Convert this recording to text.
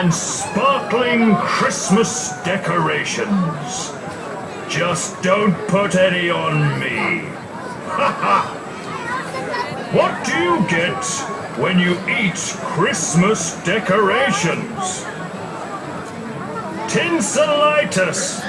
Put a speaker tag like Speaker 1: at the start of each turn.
Speaker 1: and sparkling Christmas decorations. Just don't put any on me. Ha ha! What do you get when you eat Christmas decorations? Tinselitis!